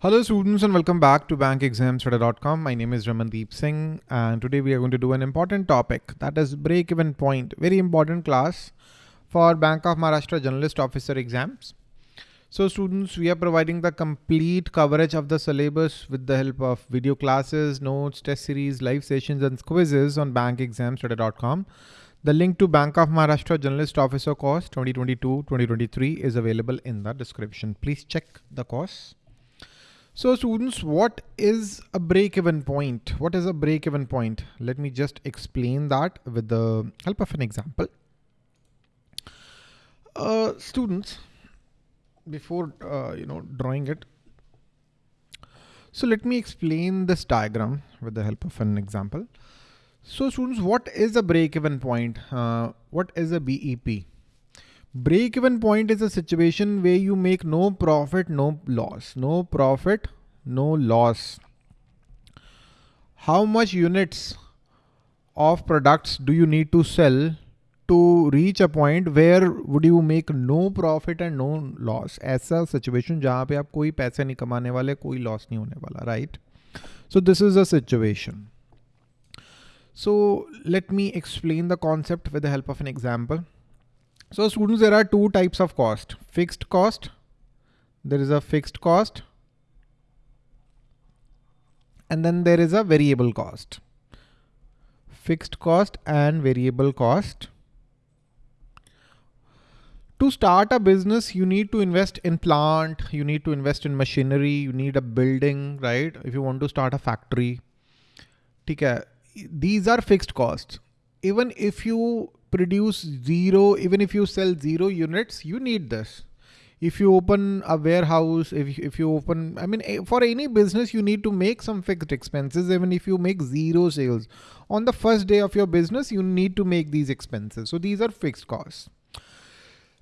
Hello students and welcome back to bankexamstudy.com. My name is Ramandeep Singh and today we are going to do an important topic that is break-even point. Very important class for Bank of Maharashtra Generalist Officer exams. So students, we are providing the complete coverage of the syllabus with the help of video classes, notes, test series, live sessions and quizzes on bankexamstudy.com. The link to Bank of Maharashtra Generalist Officer course 2022-2023 is available in the description. Please check the course. So students, what is a break-even point? What is a break-even point? Let me just explain that with the help of an example. Uh, students, before uh, you know drawing it, so let me explain this diagram with the help of an example. So students, what is a break-even point? Uh, what is a BEP? Break even point is a situation where you make no profit, no loss, no profit, no loss. How much units of products do you need to sell to reach a point where would you make no profit and no loss? ऐसा situation जहाँ पे आप कोई पैसे नहीं कमाने वाले कोई loss नहीं होने वाला right? So this is a situation. So let me explain the concept with the help of an example. So students, there are two types of cost, fixed cost. There is a fixed cost and then there is a variable cost. Fixed cost and variable cost. To start a business, you need to invest in plant, you need to invest in machinery, you need a building, right? If you want to start a factory. These are fixed costs. Even if you produce zero, even if you sell zero units, you need this. If you open a warehouse, if, if you open, I mean, eh, for any business, you need to make some fixed expenses. Even if you make zero sales on the first day of your business, you need to make these expenses. So these are fixed costs.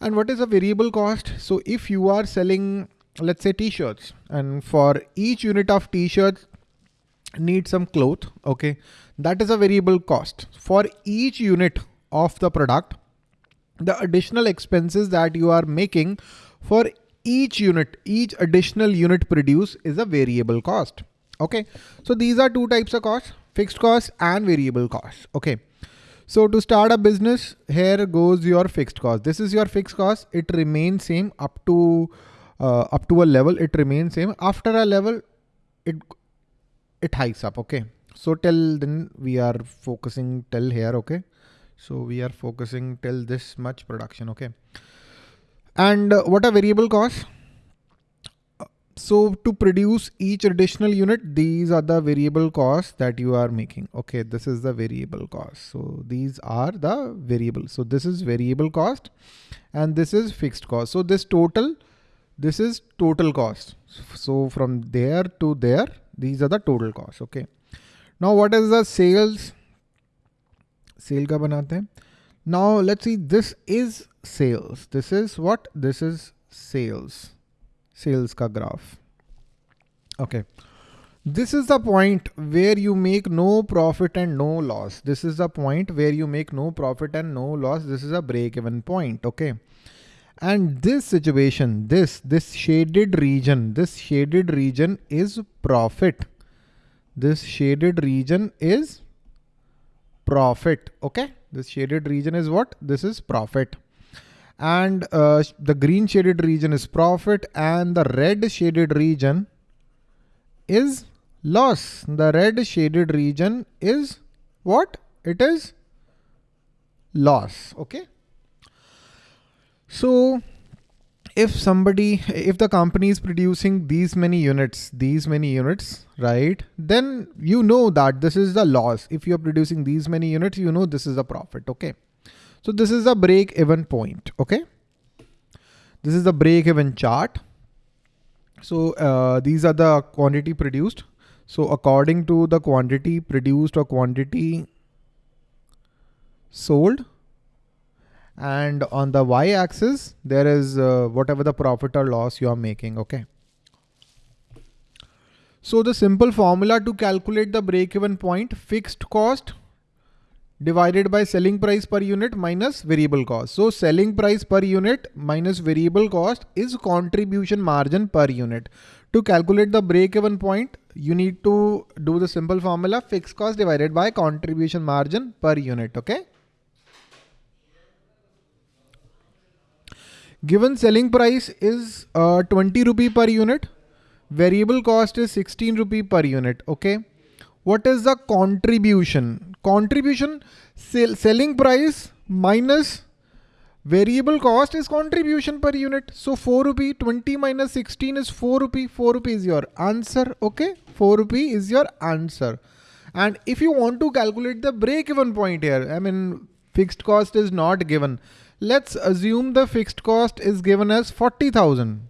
And what is a variable cost? So if you are selling, let's say t-shirts and for each unit of t-shirts, need some cloth. Okay. That is a variable cost for each unit of the product, the additional expenses that you are making for each unit, each additional unit produced is a variable cost. Okay. So these are two types of costs, fixed cost and variable cost. Okay. So to start a business, here goes your fixed cost. This is your fixed cost. It remains same up to uh, up to a level. It remains same. After a level, it it hikes up. Okay. So till then we are focusing till here. Okay. So we are focusing till this much production. Okay. And uh, what are variable costs? So to produce each additional unit, these are the variable costs that you are making. Okay, this is the variable cost. So these are the variable. So this is variable cost and this is fixed cost. So this total, this is total cost. So from there to there, these are the total costs. Okay. Now what is the sales? Sale का बनाते हैं. Now let's see, this is sales. This is what? This is sales. Sales ka graph. Okay. This is the point where you make no profit and no loss. This is the point where you make no profit and no loss. This is a break even point. Okay. And this situation, this, this shaded region, this shaded region is profit. This shaded region is profit. Okay. This shaded region is what? This is profit. And uh, the green shaded region is profit and the red shaded region is loss. The red shaded region is what? It is loss. Okay. So if somebody, if the company is producing these many units, these many units, right, then you know that this is the loss. If you're producing these many units, you know this is a profit. Okay. So this is a break even point. Okay. This is the break even chart. So uh, these are the quantity produced. So according to the quantity produced or quantity sold, and on the y axis there is uh, whatever the profit or loss you are making okay so the simple formula to calculate the break even point fixed cost divided by selling price per unit minus variable cost. So selling price per unit minus variable cost is contribution margin per unit. To calculate the break-even point, you need to do the simple formula fixed cost divided by contribution margin per unit. Okay. Given selling price is uh, 20 rupee per unit, variable cost is 16 rupee per unit. Okay. What is the contribution? Contribution sell, selling price minus variable cost is contribution per unit. So 4 rupee 20 minus 16 is 4 rupee. 4 rupee is your answer. Okay. 4 rupee is your answer. And if you want to calculate the break even point here, I mean, fixed cost is not given. Let's assume the fixed cost is given as 40,000.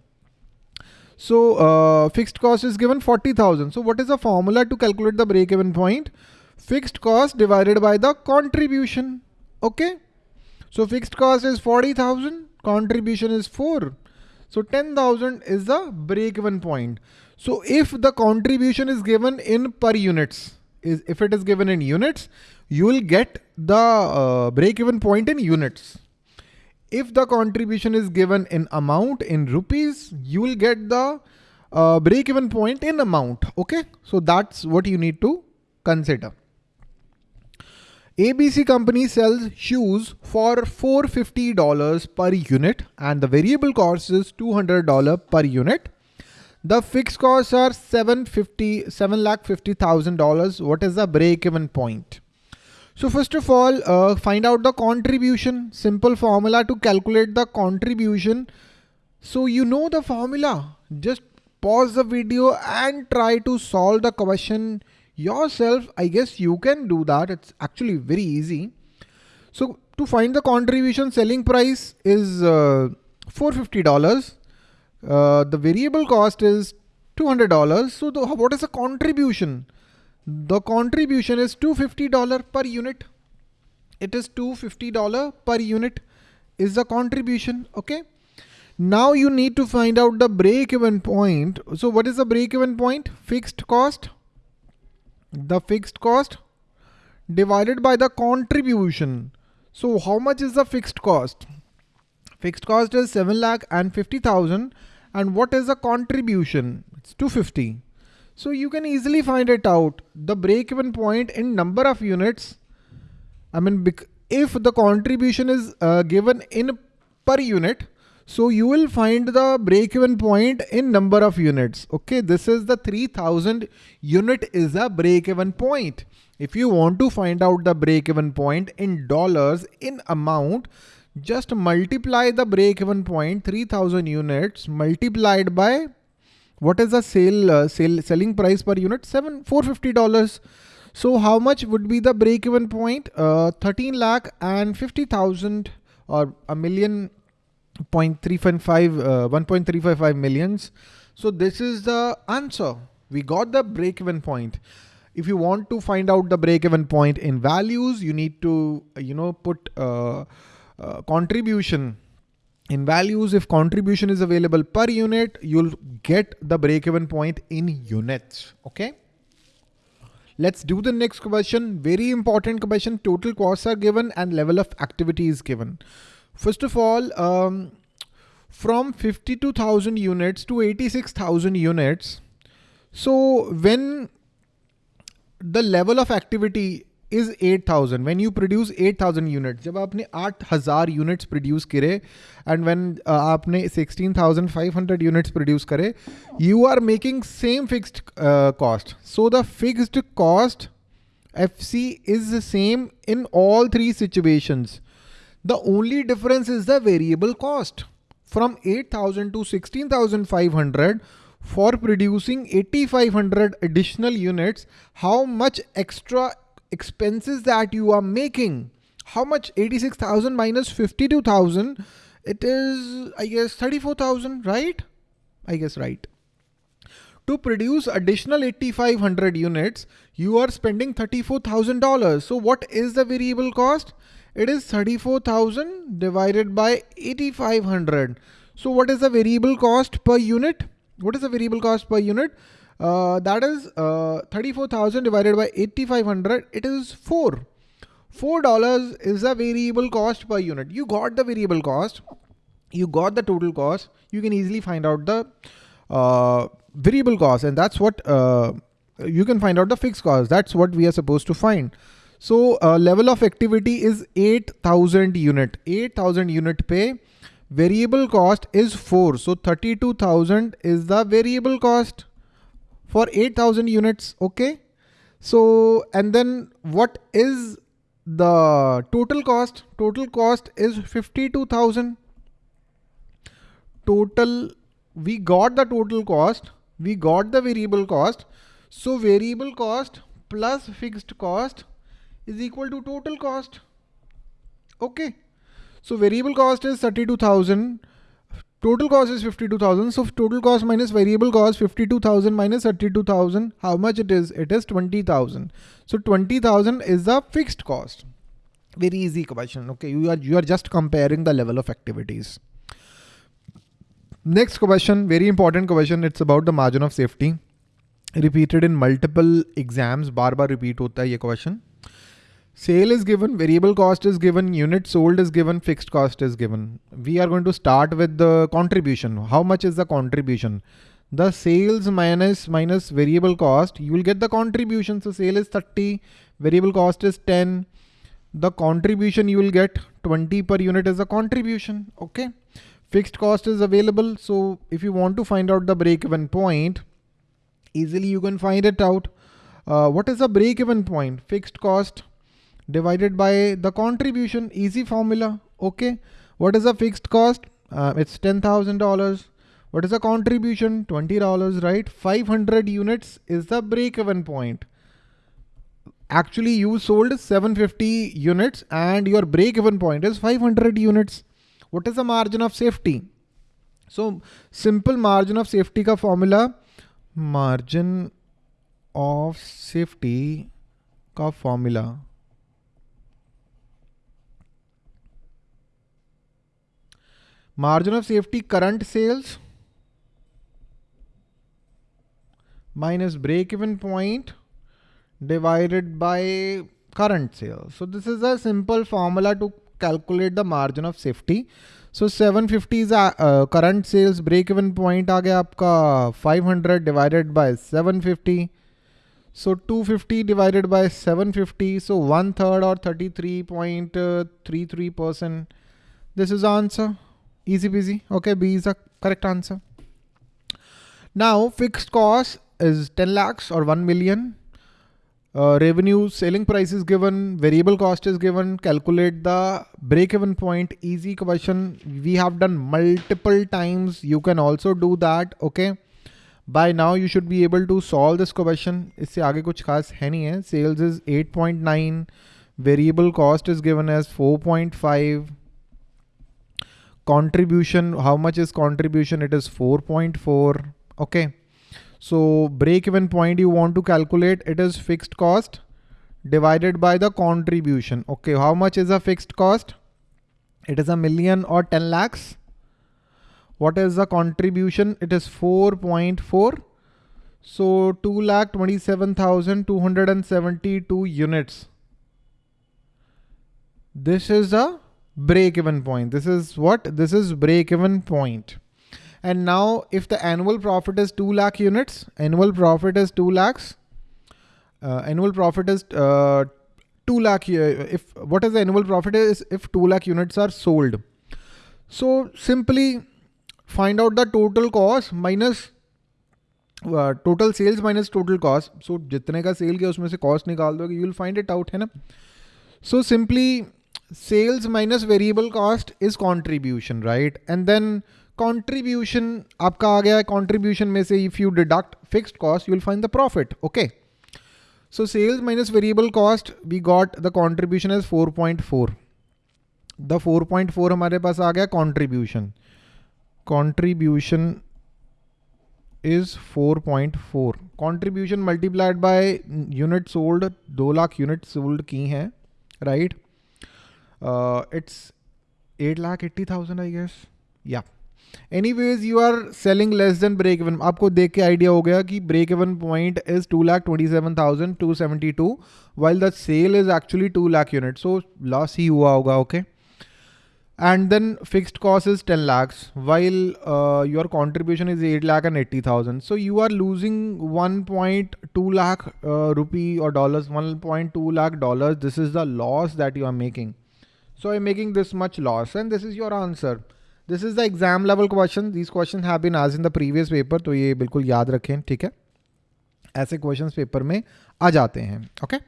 So uh, fixed cost is given 40,000. So what is the formula to calculate the break-even point? Fixed cost divided by the contribution. Okay. So fixed cost is 40,000, contribution is 4. So 10,000 is the break-even point. So if the contribution is given in per units, is if it is given in units, you will get the uh, break-even point in units if the contribution is given in amount in rupees, you will get the uh, break even point in amount. Okay. So that's what you need to consider. ABC company sells shoes for $450 per unit and the variable cost is $200 per unit. The fixed costs are 750, 7 lakh $50,000. What is the break even point? So first of all, uh, find out the contribution, simple formula to calculate the contribution. So you know the formula, just pause the video and try to solve the question yourself. I guess you can do that. It's actually very easy. So to find the contribution selling price is uh, $450. Uh, the variable cost is $200. So the, what is the contribution? The contribution is $250 per unit. It is $250 per unit is the contribution. Okay. Now you need to find out the break even point. So what is the break even point? Fixed cost. The fixed cost divided by the contribution. So how much is the fixed cost? Fixed cost is 7 lakh and 50,000. And what is the contribution? It's 250. So you can easily find it out. The break-even point in number of units. I mean, if the contribution is uh, given in per unit, so you will find the break-even point in number of units. Okay, this is the 3000 unit is a break-even point. If you want to find out the break-even point in dollars in amount, just multiply the break-even point 3000 units multiplied by what is the sale, uh, sale selling price per unit? Seven four fifty dollars. So how much would be the break even point? Uh, 13 lakh and 50,000 or a million point three five uh, 1.355 millions. So this is the answer. We got the break even point. If you want to find out the break even point in values, you need to, you know, put uh, uh contribution in values, if contribution is available per unit, you'll get the break-even point in units. Okay. Let's do the next question. Very important question. Total costs are given and level of activity is given. First of all, um, from 52,000 units to 86,000 units. So when the level of activity is eight thousand when you produce at thousand unit जब आपने आठ हज़ार units produce करे and when आपने sixteen thousand five hundred units produce करे you are making same fixed cost so the fixed cost F C is same in all three situations the only difference is the variable cost from 8000 to 16500 for producing 8500 additional units how much extra expenses that you are making. How much? 86,000 minus 52,000. It is, I guess, 34,000, right? I guess, right. To produce additional 8,500 units, you are spending $34,000. So what is the variable cost? It is 34,000 divided by 8,500. So what is the variable cost per unit? What is the variable cost per unit? Uh, that is uh, 34,000 divided by 8,500. It is 4. $4 is the variable cost per unit. You got the variable cost, you got the total cost. You can easily find out the uh, variable cost and that's what uh, you can find out the fixed cost. That's what we are supposed to find. So uh, level of activity is 8000 unit, 8000 unit pay. Variable cost is 4. So 32,000 is the variable cost for 8000 units. Okay. So, and then what is the total cost? Total cost is 52,000. Total, we got the total cost. We got the variable cost. So variable cost plus fixed cost is equal to total cost. Okay. So variable cost is 32,000. Total cost is 52,000. So total cost minus variable cost 52,000 minus 32,000. How much it is? It is 20,000. So 20,000 is the fixed cost. Very easy question. Okay. You are, you are just comparing the level of activities. Next question, very important question. It's about the margin of safety. Repeated in multiple exams. Bar bar repeat hota hai ye question. Sale is given, variable cost is given, unit sold is given, fixed cost is given. We are going to start with the contribution. How much is the contribution? The sales minus minus variable cost, you will get the contribution. So sale is 30, variable cost is 10. The contribution you will get 20 per unit is a contribution. Okay. Fixed cost is available. So if you want to find out the break-even point, easily you can find it out. Uh, what is the break-even point? Fixed cost divided by the contribution, easy formula. Okay. What is the fixed cost? Uh, it's $10,000. What is the contribution? $20, right? 500 units is the break-even point. Actually, you sold 750 units and your break-even point is 500 units. What is the margin of safety? So simple margin of safety ka formula, margin of safety ka formula Margin of safety current sales minus break-even point divided by current sales. So this is a simple formula to calculate the margin of safety. So 750 is a uh, current sales break-even point आ गया आपका 500 divided by 750. So 250 divided by 750. So one third or 33.33 percent. This is answer. Easy peasy. Okay, B is the correct answer. Now fixed cost is 10 lakhs or 1 million. Uh, revenue, selling price is given, variable cost is given, calculate the break-even point, easy question. We have done multiple times. You can also do that, okay? By now you should be able to solve this question. इससे आगे कुछ खास है नहीं है. Sales is 8.9, variable cost is given as 4.5 contribution how much is contribution? It is 4.4 okay? So break even point you want to calculate it is fixed cost divided by the contribution okay? How much is a fixed cost? It is a million or 10 lakhs. What is the contribution? It is 4.4 so 2 lakh 27,272 units. This is a break even point. This is what? This is break even point. And now if the annual profit is 2 lakh units, annual profit is 2 lakhs, uh, annual profit is uh, 2 lakh, uh, if what is the annual profit is if 2 lakh units are sold. So simply find out the total cost minus uh, total sales minus total cost. So जितने का cell किया उसमें से cost निकाल दोगे you will find it out है ना. So simply sales minus variable cost is contribution, right? And then contribution आपका आ गया contribution में से if you deduct fixed cost, you will find the profit. Okay. So sales minus variable cost, we got the contribution as 4.4. The 4.4 हमारे पास आ गया contribution. Contribution is 4.4. Contribution multiplied by unit sold, 2 lakh units sold की हैं, right? Uh, it's 8 lakh 80,000, I guess. Yeah. Any ways you are selling less than break even आपको देख के idea हो गया कि break even point is to lakh twenty seven thousand to seventy two while the cell is actually to lakh unit so loss ही हुआ होगा okay and then fixed cost is 10 lakhs while uh, your contribution is 8 lakh and 80,000 so you are losing 1.2 lakh uh, rupee or dollars 1.2 lakh dollars this is the loss that you are making So I'm making this much loss and this is your answer. This is the exam level question. These questions have been asked in the previous paper. So ye bilkul yaad rakhein, theek hai? Aise questions paper mein aa jate okay?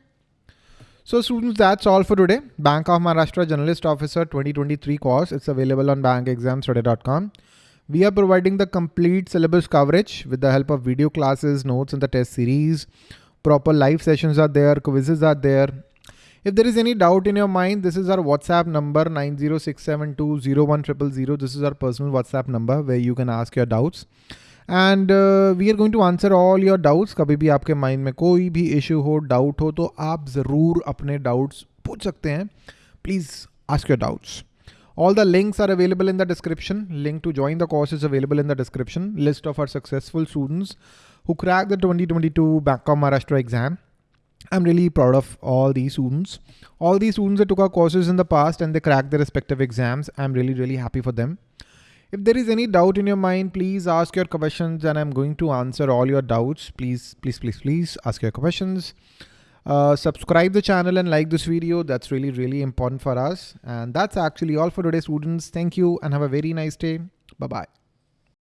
So students, that's all for today. Bank of Maharashtra Generalist Officer 2023 course. It's available on bankexamstudy.com. We are providing the complete syllabus coverage with the help of video classes, notes and the test series. Proper live sessions are there, quizzes are there, If there is any doubt in your mind, this is our WhatsApp number 906720100. This is our personal WhatsApp number where you can ask your doubts. And we are going to answer all your doubts कभी भी आपके mind में कोई भी issue हो doubt हो तो आप ज़रूर अपने डाउट्स पूछ सकते हैं please ask your doubts All the links are available in the description. Link to join the course is available in the description. List of our successful students who cracked the 2022 Bank of Maharashtra exam. I'm really proud of all these students. All these students that took our courses in the past and they cracked their respective exams. I'm really, really happy for them. If there is any doubt in your mind, please ask your questions and I'm going to answer all your doubts. Please, please, please, please ask your questions. Uh, subscribe the channel and like this video. That's really, really important for us. And that's actually all for today, students. Thank you and have a very nice day. Bye-bye.